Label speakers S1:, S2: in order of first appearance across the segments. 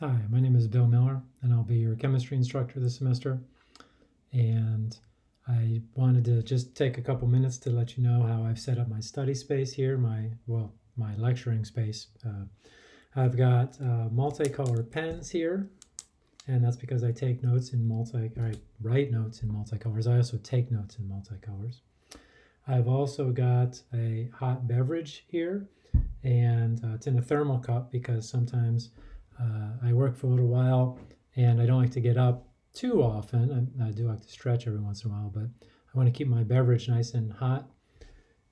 S1: Hi, my name is Bill Miller, and I'll be your chemistry instructor this semester. And I wanted to just take a couple minutes to let you know how I've set up my study space here, my, well, my lecturing space. Uh, I've got uh, multicolored pens here, and that's because I take notes in multi, I write notes in multicolors. I also take notes in multicolors. I've also got a hot beverage here, and uh, it's in a thermal cup because sometimes uh, I work for a little while and I don't like to get up too often. I, I, do like to stretch every once in a while, but I want to keep my beverage nice and hot.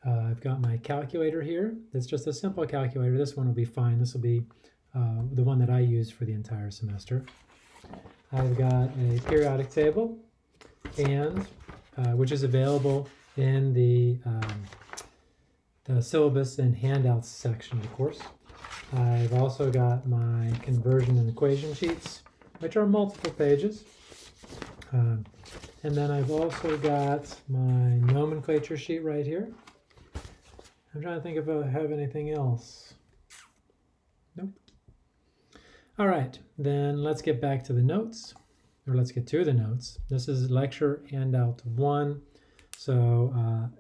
S1: Uh, I've got my calculator here. It's just a simple calculator. This one will be fine. This will be uh, the one that I use for the entire semester. I've got a periodic table, and uh, which is available in the um, the syllabus and handouts section of the course. I've also got my conversion and equation sheets, which are multiple pages. Uh, and then I've also got my nomenclature sheet right here. I'm trying to think if I have anything else. Nope. All right, then let's get back to the notes, or let's get to the notes. This is lecture handout one. So uh,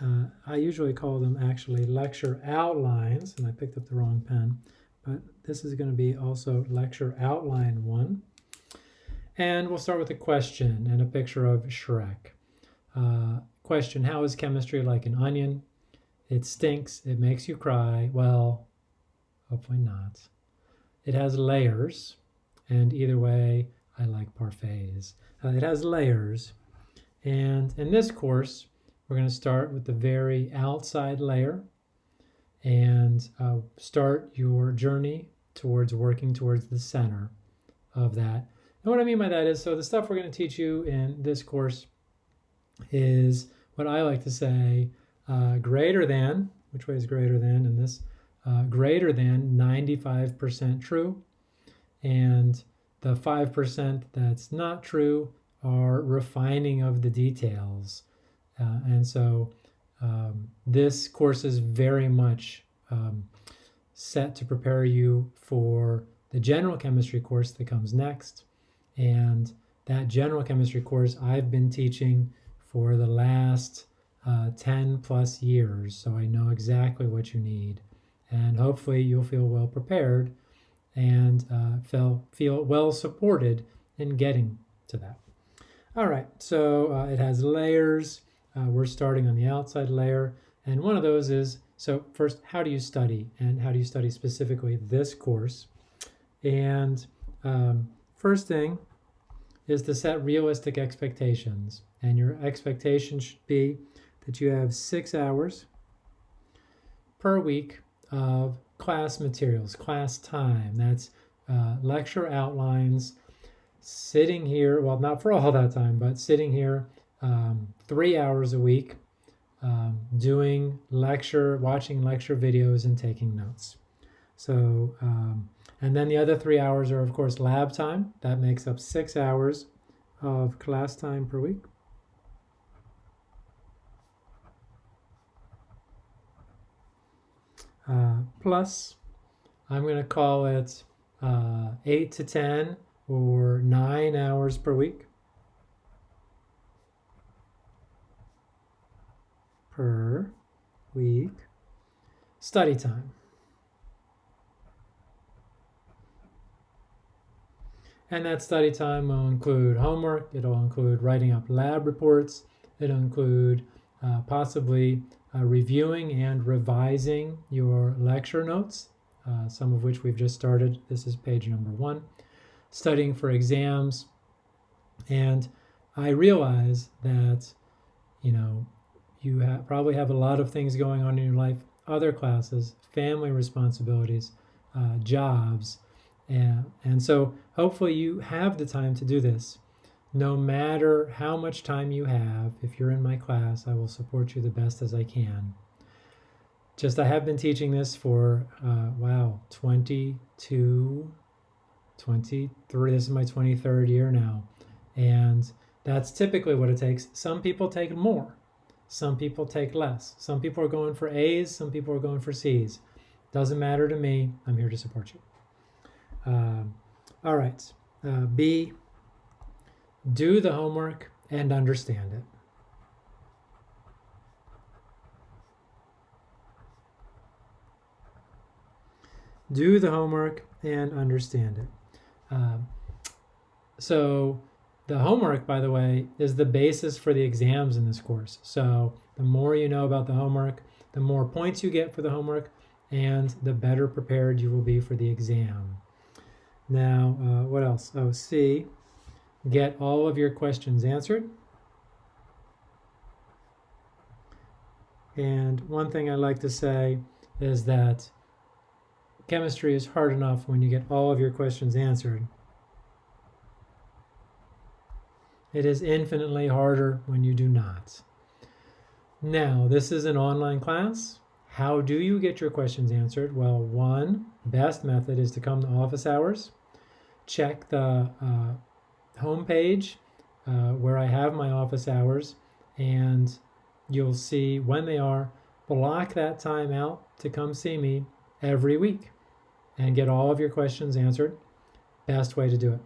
S1: uh, I usually call them actually lecture outlines, and I picked up the wrong pen, but this is going to be also lecture outline one. And we'll start with a question and a picture of Shrek. Uh, question, how is chemistry like an onion? It stinks, it makes you cry. Well, hopefully not. It has layers, and either way, I like parfaits. Uh, it has layers, and in this course, we're going to start with the very outside layer and uh, start your journey towards working towards the center of that. And what I mean by that is, so the stuff we're going to teach you in this course is what I like to say, uh, greater than, which way is greater than in this, uh, greater than 95% true. And the 5% that's not true are refining of the details uh, and so um, this course is very much um, set to prepare you for the general chemistry course that comes next. And that general chemistry course I've been teaching for the last uh, 10 plus years. So I know exactly what you need. And hopefully you'll feel well prepared and uh, feel, feel well supported in getting to that. All right, so uh, it has layers. Uh, we're starting on the outside layer. And one of those is, so first, how do you study? And how do you study specifically this course? And um, first thing is to set realistic expectations. And your expectation should be that you have six hours per week of class materials, class time. That's uh, lecture outlines, sitting here, well, not for all that time, but sitting here um, three hours a week um, doing lecture, watching lecture videos and taking notes. So, um, and then the other three hours are of course lab time. That makes up six hours of class time per week. Uh, plus, I'm going to call it uh, 8 to 10 or 9 hours per week. Per week study time. And that study time will include homework, it'll include writing up lab reports, it'll include uh, possibly uh, reviewing and revising your lecture notes, uh, some of which we've just started. This is page number one. Studying for exams. And I realize that, you know, you probably have a lot of things going on in your life, other classes, family responsibilities, uh, jobs. And, and so hopefully you have the time to do this. No matter how much time you have, if you're in my class, I will support you the best as I can. Just I have been teaching this for, uh, wow, 22, 23, this is my 23rd year now. And that's typically what it takes. Some people take more. Some people take less. Some people are going for A's, some people are going for C's. Doesn't matter to me. I'm here to support you. Um, All right. Uh, B, do the homework and understand it. Do the homework and understand it. Um, so the homework, by the way, is the basis for the exams in this course. So the more you know about the homework, the more points you get for the homework, and the better prepared you will be for the exam. Now, uh, what else? Oh, C, get all of your questions answered. And one thing I like to say is that chemistry is hard enough when you get all of your questions answered. It is infinitely harder when you do not. Now, this is an online class. How do you get your questions answered? Well, one best method is to come to office hours, check the uh, home page uh, where I have my office hours, and you'll see when they are. Block that time out to come see me every week and get all of your questions answered. Best way to do it.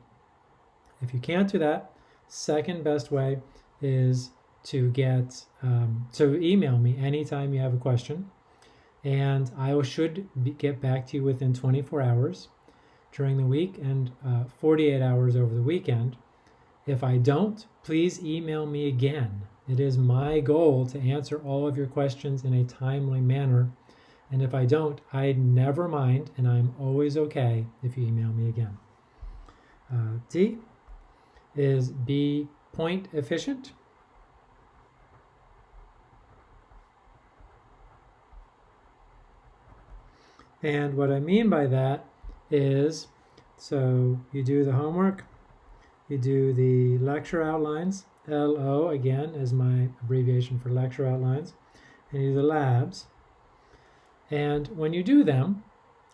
S1: If you can't do that, second best way is to get um, so email me anytime you have a question and I should be, get back to you within 24 hours during the week and uh, 48 hours over the weekend. If I don't, please email me again. It is my goal to answer all of your questions in a timely manner. And if I don't, I never mind, and I'm always okay if you email me again. Uh, D is be point efficient. And what I mean by that is, so you do the homework, you do the lecture outlines, LO again is my abbreviation for lecture outlines, and you do the labs. And when you do them,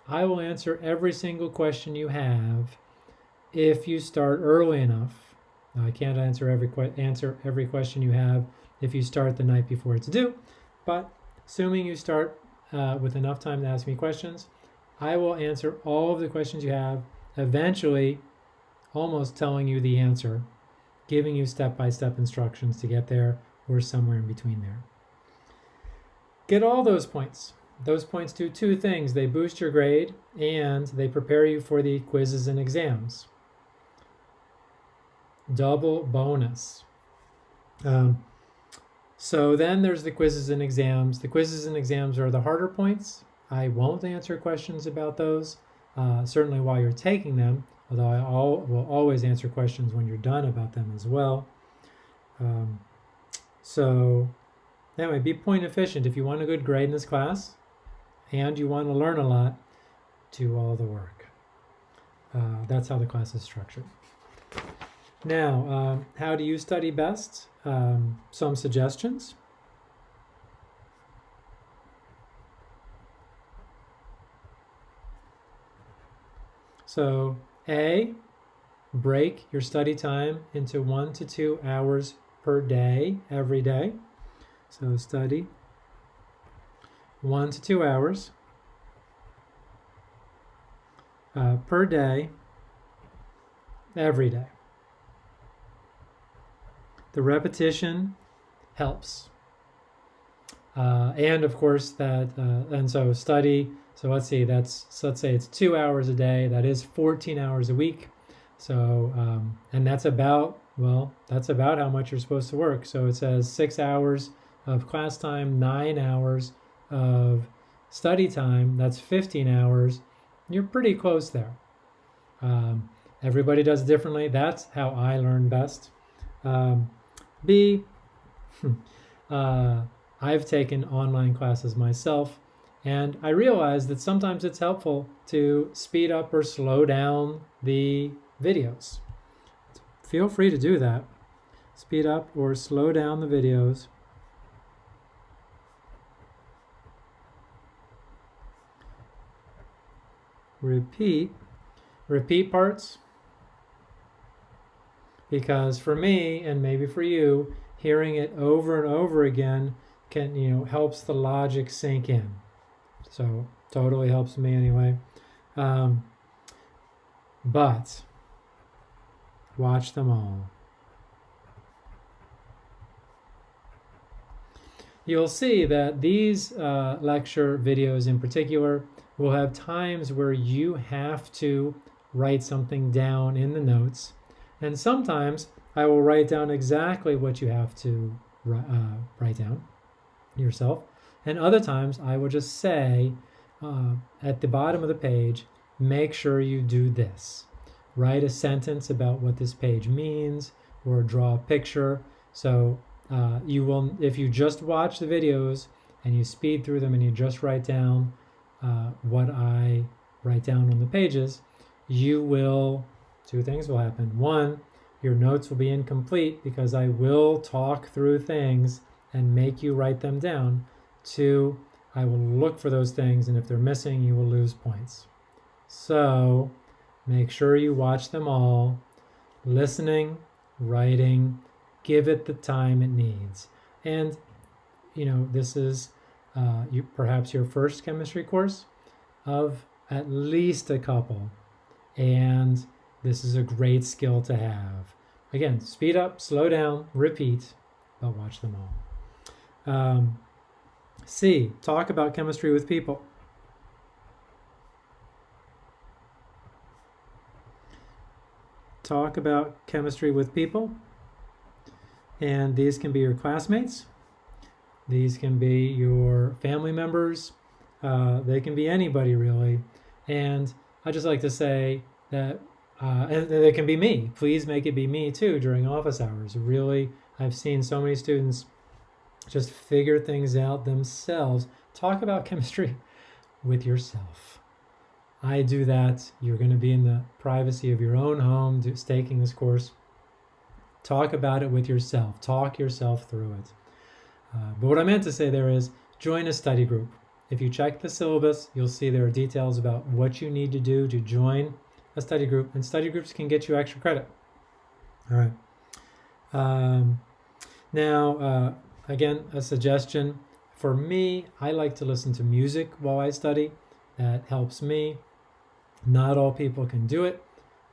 S1: I will answer every single question you have if you start early enough. Now, I can't answer every answer every question you have if you start the night before it's due, but assuming you start uh, with enough time to ask me questions. I will answer all of the questions you have, eventually almost telling you the answer, giving you step-by-step -step instructions to get there or somewhere in between there. Get all those points. Those points do two things. They boost your grade and they prepare you for the quizzes and exams. Double bonus. Um, so then there's the quizzes and exams. The quizzes and exams are the harder points. I won't answer questions about those, uh, certainly while you're taking them, although I all, will always answer questions when you're done about them as well. Um, so anyway, be point efficient. If you want a good grade in this class and you want to learn a lot, do all the work. Uh, that's how the class is structured. Now, um, how do you study best? Um, some suggestions. So A, break your study time into one to two hours per day, every day. So study one to two hours uh, per day, every day. The repetition helps. Uh, and of course that, uh, and so study, so let's see, that's, so let's say it's two hours a day, that is 14 hours a week. So, um, and that's about, well, that's about how much you're supposed to work. So it says six hours of class time, nine hours of study time, that's 15 hours. You're pretty close there. Um, everybody does differently. That's how I learn best. Um, B, uh, I've taken online classes myself, and I realize that sometimes it's helpful to speed up or slow down the videos. Feel free to do that. Speed up or slow down the videos. Repeat. Repeat parts because for me and maybe for you hearing it over and over again can you know helps the logic sink in so totally helps me anyway um, but Watch them all. You'll see that these uh, lecture videos in particular will have times where you have to write something down in the notes. And sometimes I will write down exactly what you have to uh, write down yourself. And other times I will just say uh, at the bottom of the page, make sure you do this. Write a sentence about what this page means or draw a picture. So uh, you will, if you just watch the videos and you speed through them and you just write down uh, what I write down on the pages, you will, two things will happen. One, your notes will be incomplete because I will talk through things and make you write them down. Two, I will look for those things, and if they're missing, you will lose points. So make sure you watch them all, listening, writing, give it the time it needs. And, you know, this is uh, you, perhaps your first chemistry course of at least a couple. And this is a great skill to have. Again, speed up, slow down, repeat, but watch them all. Um, C, talk about chemistry with people. Talk about chemistry with people. And these can be your classmates. These can be your family members. Uh, they can be anybody really. And I just like to say that, uh, and they can be me. Please make it be me too during office hours. Really, I've seen so many students just figure things out themselves. Talk about chemistry with yourself. I do that. You're going to be in the privacy of your own home do, taking this course. Talk about it with yourself. Talk yourself through it. Uh, but what I meant to say there is join a study group. If you check the syllabus, you'll see there are details about what you need to do to join a study group, and study groups can get you extra credit. All right. Um, now, uh, Again, a suggestion for me, I like to listen to music while I study. That helps me. Not all people can do it.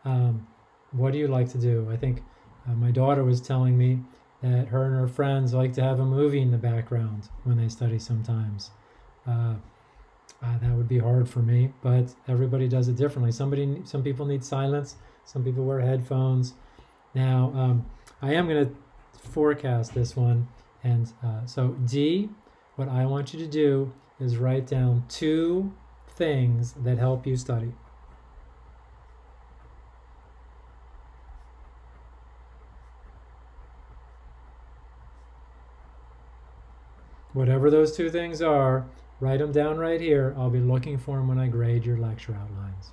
S1: Um, what do you like to do? I think uh, my daughter was telling me that her and her friends like to have a movie in the background when they study sometimes. Uh, uh, that would be hard for me, but everybody does it differently. Somebody, some people need silence. Some people wear headphones. Now, um, I am going to forecast this one. And uh, so D, what I want you to do is write down two things that help you study. Whatever those two things are, write them down right here. I'll be looking for them when I grade your lecture outlines.